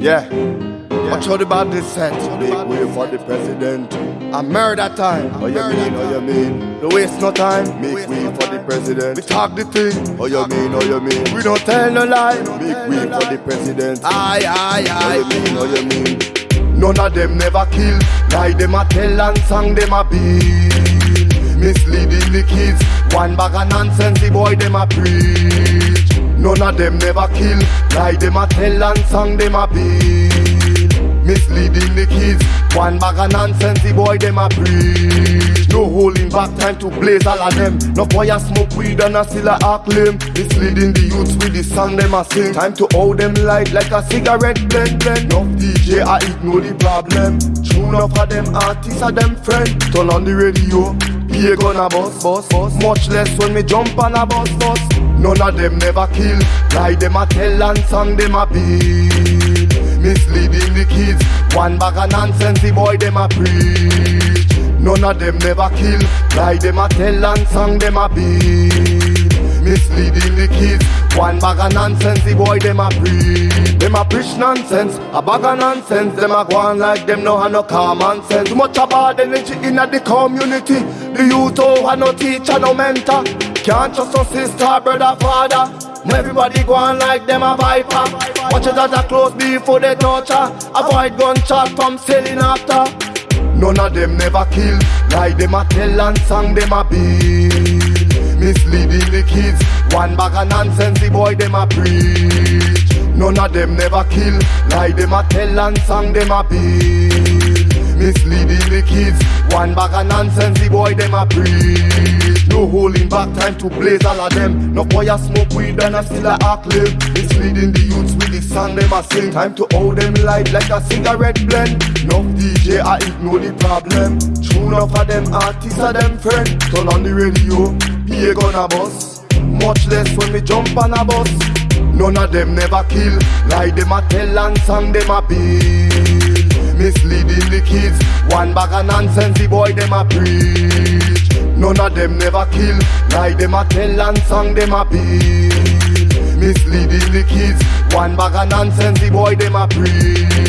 Mm. Yeah. Watch how the body set. Make way for the president. A murder time. Oh, you mean, oh, you mean? No waste no time. Make way for the president. We talk the thing. Oh, you mean, oh, you mean? We don't tell no lie. Make way for the president. Aye, aye, aye. Oh, you mean, oh, you mean? None of them never kill. Lie them a tell and song them a bill. Misleading the kids. One bag of nonsense, the boy them a preach. None of them never kill. Lie them a tell and song them a bill. Misleading the kids. One bag of nonsense, the boy them a preach. No holding back, time to blaze all of them. No boy a smoke weed and a still a act lame. Misleading the youths with the song them a sing. Time to hold them light like a cigarette blend blend. No DJ I ignore the problem. Tune up of them artists are them friend. Turn on the radio. Be gonna bust, bust, bust. Much less when me jump on a bus, bus. None of them never kill. Lie them a tell and song them a bill. Misleading the kids. One bag of nonsense, the boy them a preach. None of them never kill. Lie them a tell and song them a bill. Misleading the kids. One bag of nonsense, the boy them a preach. Them a preach nonsense, a bag of nonsense. Them a go on like them no have no common sense. Too much about energy in the community. The youth oh, over no teacher, no mentor. Can't trust no sister, brother, father. Everybody go on like them a viper. Watch it as a close before they torture. Avoid gunshot from selling after. None of them never kill. Lie them a tell and song them a bill. Misleading the kids. One bag of nonsense, the boy them a preach. None of them never kill. Lie them a tell and song them a bill. One bag of nonsense, the boy them a preach. No holding back, time to blaze all of them. No boy a smoke weed and a still a act live. Misleading the youths with the song them a sing. Time to hold them light like a cigarette blend. No DJ I ignore the problem. Tune enough of them artists are them friend. Turn on the radio, be gonna bus. Much less when we jump on a bus. None of them never kill. Lie them a tell and song them a bill. Misleading the kids. One bag of nonsense, the boy them a preach. None of them never kill. Lie them a tell and song them a bill. Misleading the kids. One bag of nonsense, the boy them a preach.